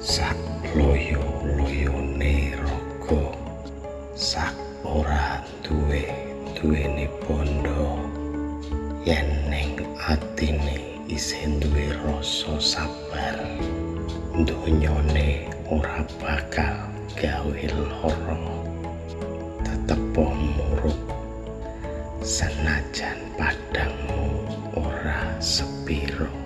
sak loyo loyo rogo sak ora duwe duwe ni pondo yen neng ati ni duwe rasa sabar donyone ora bakal gawe loro tetep muruk. Senajan padangmu ora sepiro.